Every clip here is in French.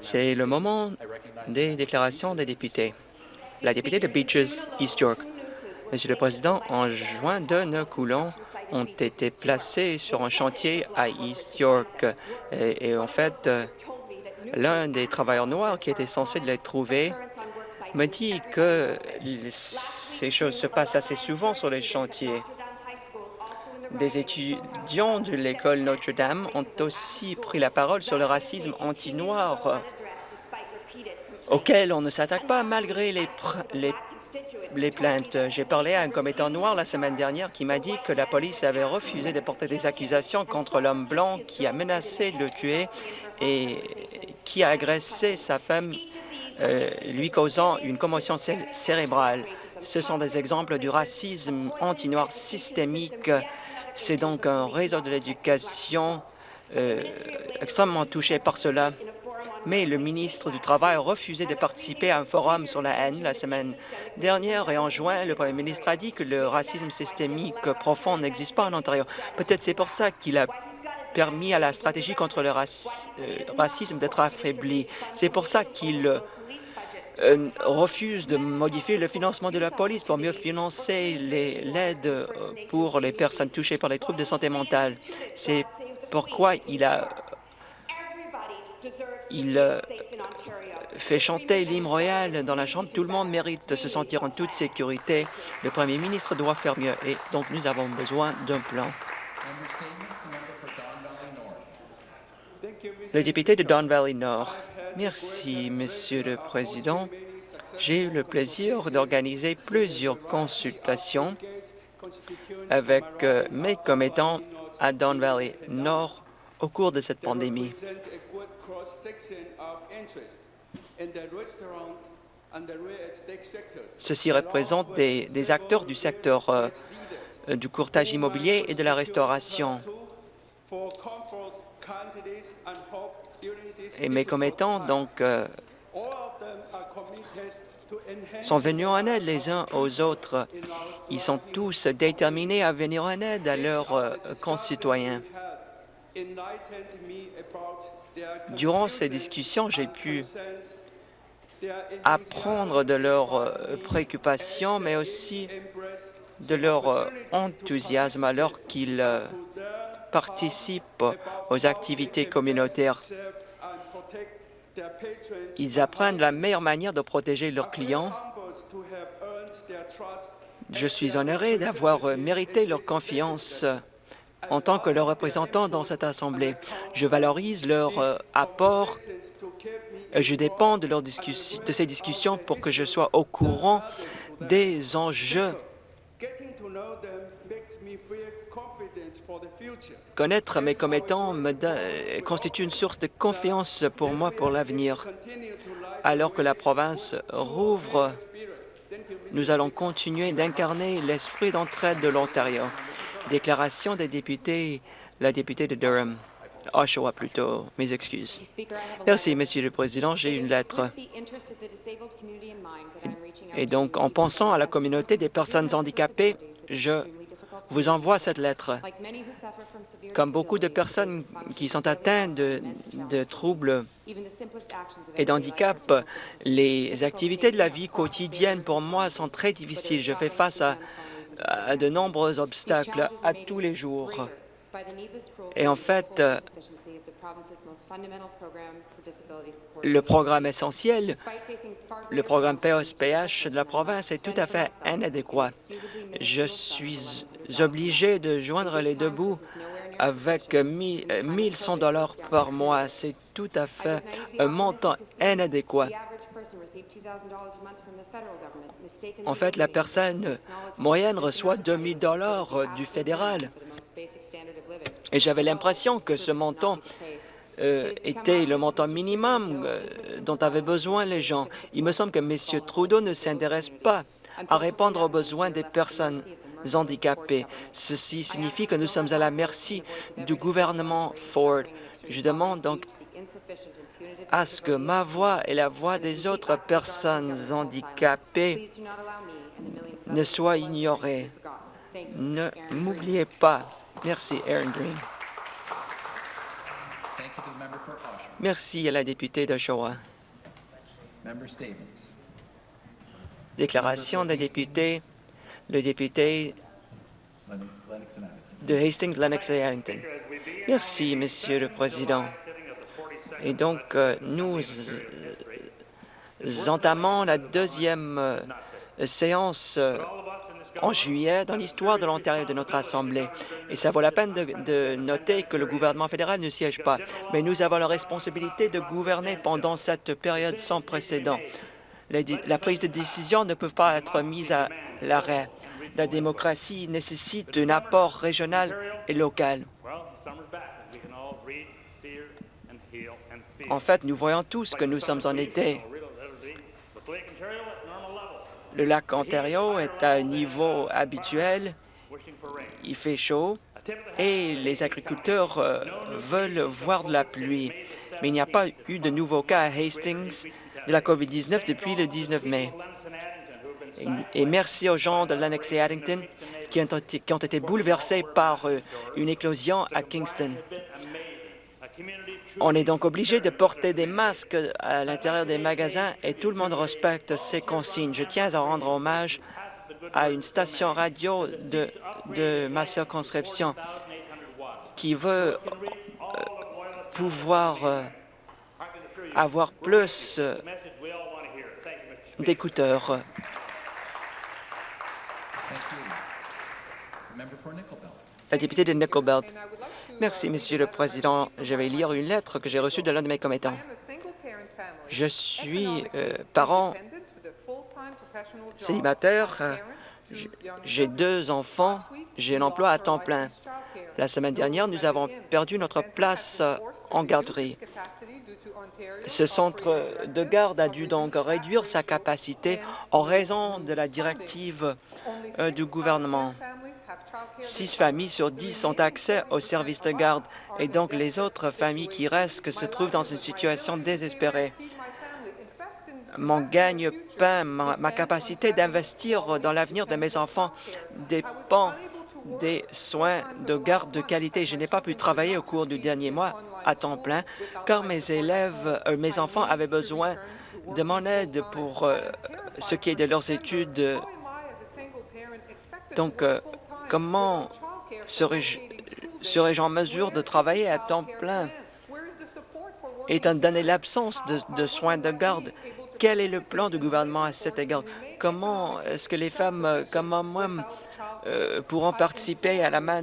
C'est le moment des déclarations des députés. La députée de Beaches, East York. Monsieur le Président, en juin, deux coulons ont été placés sur un chantier à East York. Et, en fait, l'un des travailleurs noirs qui était censé les trouver me dit que ces choses se passent assez souvent sur les chantiers. Des étudiants de l'école Notre-Dame ont aussi pris la parole sur le racisme anti-noir auquel on ne s'attaque pas malgré les, plaintes. J'ai parlé à un commettant noir la semaine dernière qui m'a dit que la police avait refusé de porter des accusations contre l'homme blanc qui a menacé de le tuer et qui a agressé sa femme, euh, lui causant une commotion cérébrale. Ce sont des exemples du racisme anti-noir systémique c'est donc un réseau de l'éducation euh, extrêmement touché par cela. Mais le ministre du Travail a refusé de participer à un forum sur la haine la semaine dernière et en juin, le premier ministre a dit que le racisme systémique profond n'existe pas en Ontario. Peut-être c'est pour ça qu'il a permis à la stratégie contre le euh, racisme d'être affaiblie. C'est pour ça qu'il euh, refuse de modifier le financement de la police pour mieux financer l'aide euh, pour les personnes touchées par les troubles de santé mentale. C'est pourquoi il a il euh, fait chanter l'hymne royal dans la Chambre. Tout le monde mérite de se sentir en toute sécurité. Le premier ministre doit faire mieux et donc nous avons besoin d'un plan. Le député de Don Valley Nord. Merci, Monsieur le Président. J'ai eu le plaisir d'organiser plusieurs consultations avec euh, mes commettants à Don Valley Nord au cours de cette pandémie. Ceci représente des, acteurs du secteur euh, du courtage immobilier et de la restauration et mes commettants donc, euh, sont venus en aide les uns aux autres. Ils sont tous déterminés à venir en aide à leurs euh, concitoyens. Durant ces discussions, j'ai pu apprendre de leurs euh, préoccupations, mais aussi de leur enthousiasme alors qu'ils participent aux activités communautaires. Ils apprennent la meilleure manière de protéger leurs clients. Je suis honoré d'avoir mérité leur confiance en tant que leur représentant dans cette Assemblée. Je valorise leur euh, apport. Je dépends de, de ces discussions pour que je sois au courant des enjeux Connaître mes commettants me constitue une source de confiance pour moi pour l'avenir. Alors que la province rouvre, nous allons continuer d'incarner l'esprit d'entraide de l'Ontario. Déclaration des députés, la députée de Durham. Oshawa plutôt, mes excuses. Merci, Monsieur le Président. J'ai une lettre. Et donc, en pensant à la communauté des personnes handicapées, je vous envoie cette lettre. Comme beaucoup de personnes qui sont atteintes de, troubles et d'handicap, les activités de la vie quotidienne pour moi sont très difficiles. Je fais face à, à de nombreux obstacles à tous les jours. Et en fait, le programme essentiel, le programme POSPH de la province est tout à fait inadéquat. Je suis obligé de joindre les deux bouts avec 1 100 dollars par mois. C'est tout à fait un montant inadéquat. En fait, la personne moyenne reçoit 2 000 dollars du fédéral. Et j'avais l'impression que ce montant euh, était le montant minimum euh, dont avaient besoin les gens. Il me semble que M. Trudeau ne s'intéresse pas à répondre aux besoins des personnes handicapées. Ceci signifie que nous sommes à la merci du gouvernement Ford. Je demande donc à ce que ma voix et la voix des autres personnes handicapées ne soient ignorées. Ne m'oubliez pas. Merci, Aaron Green. Merci à la députée d'Oshawa. Déclaration des députés, le député de Hastings, Lennox et Harrington. Merci, Monsieur le Président. Et donc, euh, nous entamons la deuxième euh, séance euh, en juillet dans l'histoire de l'Ontario de notre Assemblée. Et ça vaut la peine de, noter que le gouvernement fédéral ne siège pas. Mais nous avons la responsabilité de gouverner pendant cette période sans précédent. La prise de décision ne peut pas être mise à l'arrêt. La démocratie nécessite un apport régional et local. En fait, nous voyons tous que nous sommes en été. Le lac Ontario est à un niveau habituel. Il fait chaud et les agriculteurs euh, veulent voir de la pluie. Mais il n'y a pas eu de nouveaux cas à Hastings de la COVID-19 depuis le 19 mai. Et, merci aux gens de Lennox et Addington qui ont, été, qui ont été bouleversés par euh, une éclosion à Kingston. On est donc obligé de porter des masques à l'intérieur des magasins et tout le monde respecte ces consignes. Je tiens à rendre hommage à une station radio de, de ma circonscription qui veut euh, pouvoir euh, avoir plus euh, d'écouteurs. La députée de Nickel Belt. Merci, Monsieur le Président. Je vais lire une lettre que j'ai reçue de l'un de mes commettants. Je suis euh, parent célibataire. J'ai deux enfants. J'ai un emploi à temps plein. La semaine dernière, nous avons perdu notre place en garderie. Ce centre de garde a dû donc réduire sa capacité en raison de la directive euh, du gouvernement. Six familles sur dix ont accès au service de garde et donc les autres familles qui restent se trouvent dans une situation désespérée. Mon gagne-pain, ma capacité d'investir dans l'avenir de mes enfants dépend des soins de garde de qualité. Je n'ai pas pu travailler au cours du dernier mois à temps plein car mes élèves, euh, mes enfants avaient besoin de mon aide pour euh, ce qui est de leurs études. Donc, euh, comment serais-je serais en mesure de travailler à temps plein? Étant donné l'absence de, soins de garde? Quel est le plan du gouvernement à cet égard? Comment est-ce que les femmes comme moi euh, pourront participer à la main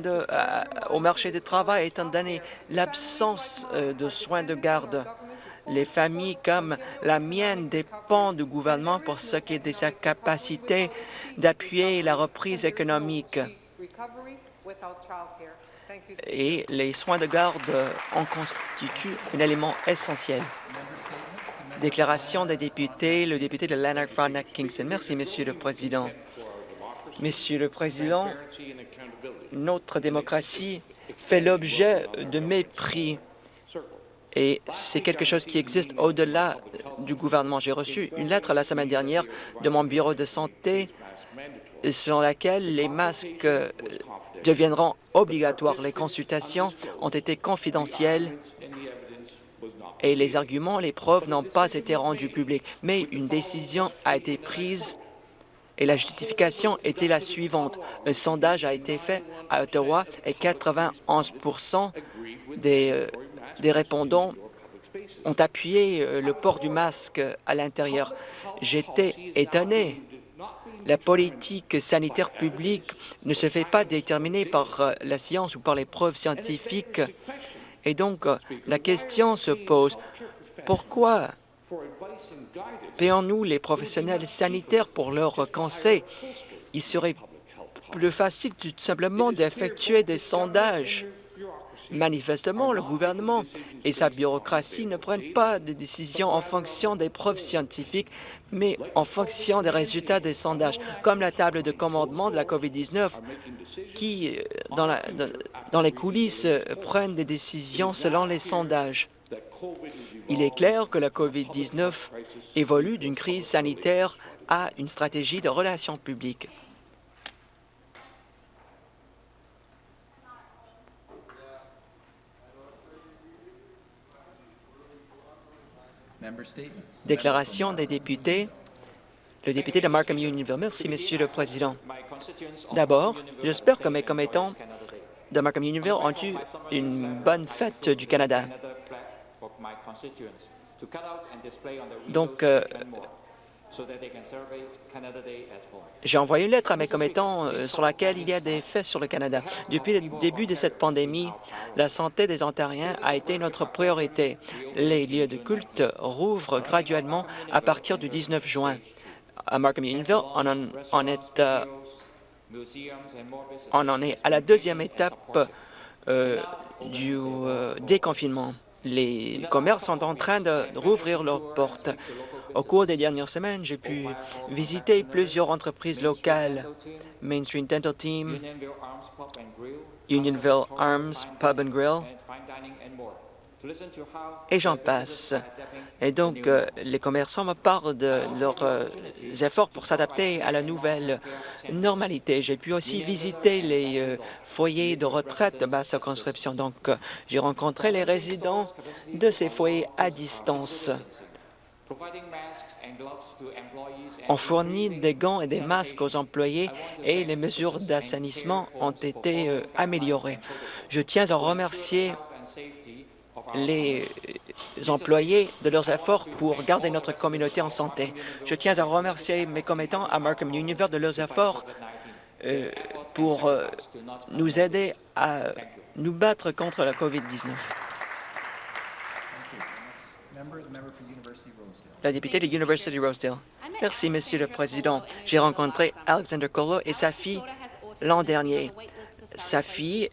au marché du travail étant donné l'absence euh, de soins de garde? Les familles comme la mienne dépendent du gouvernement pour ce qui est de sa capacité d'appuyer la reprise économique. Et les soins de garde en constituent un élément essentiel. Déclaration des députés, le député de Lanark Frontenac Kingston. Merci, Monsieur le Président. Monsieur le Président, notre démocratie fait l'objet de mépris et c'est quelque chose qui existe au-delà du gouvernement. J'ai reçu une lettre la semaine dernière de mon bureau de santé selon laquelle les masques deviendront obligatoires. Les consultations ont été confidentielles et les arguments, les preuves n'ont pas été rendus publics. Mais une décision a été prise et la justification était la suivante. Un sondage a été fait à Ottawa et 91 des, euh, des répondants ont appuyé euh, le port du masque à l'intérieur. J'étais étonné. La politique sanitaire publique ne se fait pas déterminer par euh, la science ou par les preuves scientifiques. Et donc, la question se pose, pourquoi Payons-nous les professionnels sanitaires pour leurs conseils. Il serait plus facile tout simplement d'effectuer des sondages. Manifestement, le gouvernement et sa bureaucratie ne prennent pas de décisions en fonction des preuves scientifiques, mais en fonction des résultats des sondages, comme la table de commandement de la COVID-19, qui, dans, la, dans les coulisses, prennent des décisions selon les sondages. Il est clair que la COVID-19 évolue d'une crise sanitaire à une stratégie de relations publiques. Déclaration des députés. Le député de Markham Unionville. Merci, Monsieur le Président. D'abord, j'espère que mes commettants de Markham Unionville ont eu une bonne fête du Canada. Donc, euh, j'ai envoyé une lettre à mes commettants euh, sur laquelle il y a des faits sur le Canada. Depuis le début de cette pandémie, la santé des Ontariens a été notre priorité. Les lieux de culte rouvrent graduellement à partir du 19 juin. À Markham Unionville, on en, on est, euh, on en est à la deuxième étape euh, du euh, déconfinement. Les commerces sont en train de rouvrir leurs portes. Au cours des dernières semaines, j'ai pu visiter plusieurs entreprises locales, Main Street Dental Team, Unionville Arms Pub and Grill, et j'en passe. Et donc, euh, les commerçants me parlent de leurs euh, efforts pour s'adapter à la nouvelle normalité. J'ai pu aussi visiter les euh, foyers de retraite de ma circonscription. Donc, j'ai rencontré les résidents de ces foyers à distance. On fournit des gants et des masques aux employés et les mesures d'assainissement ont été améliorées. Je tiens à remercier les employés de leurs efforts pour garder notre communauté en santé. Je tiens à remercier mes commettants à Markham Univers de leurs efforts euh, pour euh, nous aider à nous battre contre la COVID-19. La députée de University Rosedale. Merci, Monsieur le Président. J'ai rencontré Alexander Colo et sa fille l'an dernier. Sa fille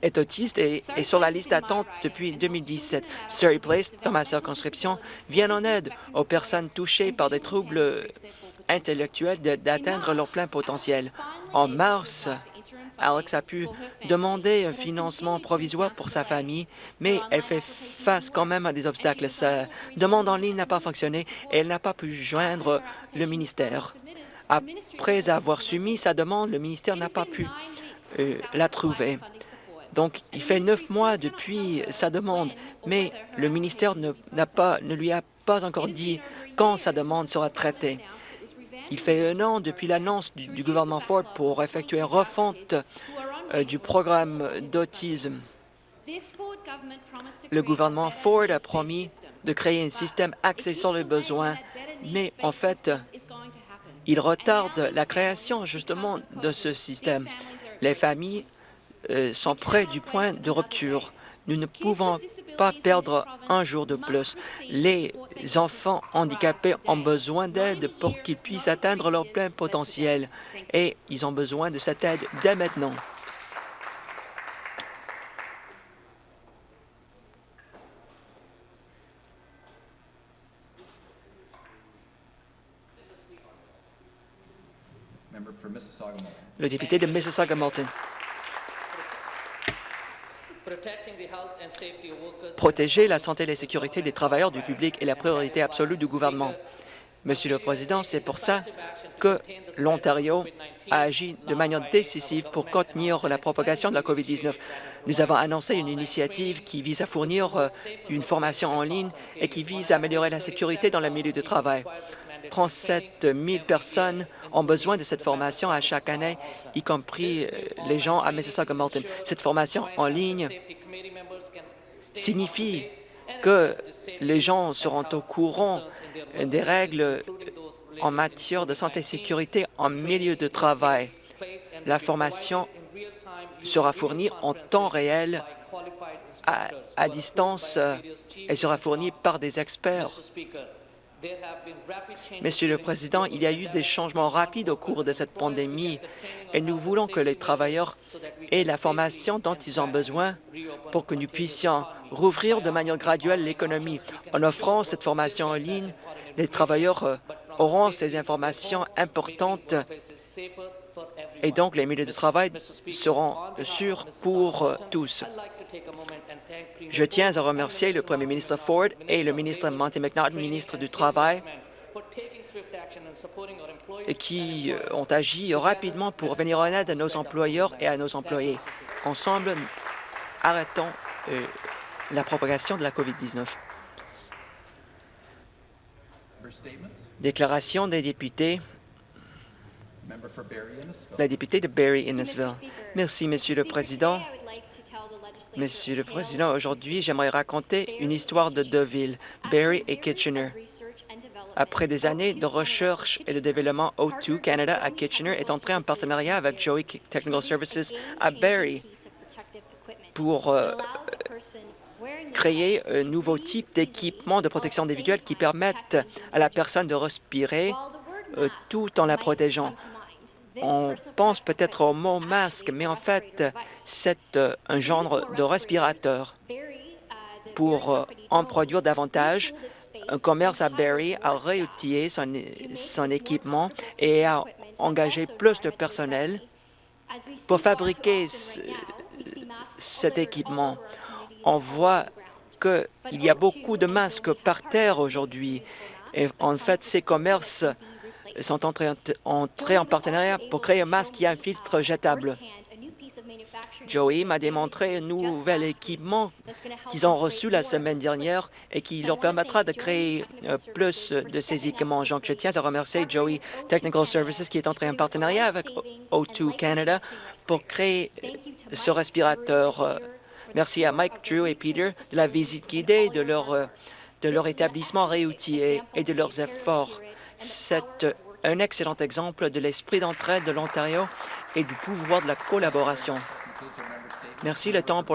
est autiste et est sur la liste d'attente depuis 2017. Surrey Place, dans ma circonscription, vient en aide aux personnes touchées par des troubles intellectuels d'atteindre leur plein potentiel. En mars, Alex a pu demander un financement provisoire pour sa famille, mais elle fait face quand même à des obstacles. Sa demande en ligne n'a pas fonctionné et elle n'a pas pu joindre le ministère. Après avoir soumis sa demande, le ministère n'a pas pu euh, la trouver. Donc, il fait neuf mois depuis sa demande, mais le ministère ne, pas, ne lui a pas encore dit quand sa demande sera traitée. Il fait un an depuis l'annonce du, gouvernement Ford pour effectuer une refonte euh, du programme d'autisme. Le gouvernement Ford a promis de créer un système axé sur les besoins, mais en fait, il retarde la création justement de ce système. Les familles euh, sont près du point de rupture. Nous ne pouvons pas perdre un jour de plus. Les enfants handicapés ont besoin d'aide pour qu'ils puissent atteindre leur plein potentiel et ils ont besoin de cette aide dès maintenant. Le député de Mississauga-Malton. Protéger la santé et la sécurité des travailleurs du public est la priorité absolue du gouvernement. Monsieur le Président, c'est pour ça que l'Ontario a agi de manière décisive pour contenir la propagation de la COVID-19. Nous avons annoncé une initiative qui vise à fournir euh, une formation en ligne et qui vise à améliorer la sécurité dans le milieu de travail. 37 000 personnes ont besoin de cette formation à chaque année, y compris euh, les gens à Mississauga-Malton. Cette formation en ligne signifie que les gens seront au courant des règles en matière de santé et sécurité en milieu de travail. La formation sera fournie en temps réel à, à distance et sera fournie par des experts. Monsieur le Président, il y a eu des changements rapides au cours de cette pandémie et nous voulons que les travailleurs aient la formation dont ils ont besoin pour que nous puissions rouvrir de manière graduelle l'économie. En offrant cette formation en ligne, les travailleurs euh, auront ces informations importantes et donc les milieux de travail seront sûrs pour euh, tous. Je tiens à remercier le premier ministre Ford et le ministre Monty McNaughton, ministre du Travail, qui euh, ont agi rapidement pour venir en aide à nos employeurs et à nos employés. Ensemble, arrêtons euh, la propagation de la COVID-19. Déclaration des députés. La députée de Barry-Innesville. Merci, Monsieur le Président. Monsieur le Président, aujourd'hui, j'aimerais raconter une histoire de deux villes, Barrie et Kitchener. Après des années de recherche et de développement, O2 Canada à Kitchener est entré en partenariat avec Joey Technical Services à Barrie pour euh, créer un nouveau type d'équipement de protection individuelle qui permettent à la personne de respirer euh, tout en la protégeant. On pense peut-être au mot masque, mais en fait, c'est euh, un genre de respirateur. Pour euh, en produire davantage, un commerce à Barrie a réutilisé son équipement et a engagé plus de personnel pour fabriquer cet équipement. On voit qu'il y a beaucoup de masques par terre aujourd'hui. Et en fait, ces commerces sont entrés, en partenariat pour créer un masque qui a un filtre jetable. Joey m'a démontré un nouvel équipement qu'ils ont reçu la semaine dernière et qui leur permettra de créer euh, plus de ces équipements. Je tiens à remercier Joey Technical Services qui est entré en partenariat avec O2 Canada pour créer ce respirateur. Merci à Mike, Drew et Peter de la visite guidée de leur, euh, de leur établissement réoutillé et de leurs efforts. C'est un excellent exemple de l'esprit d'entraide de l'Ontario et du pouvoir de la collaboration. Merci. Le temps pour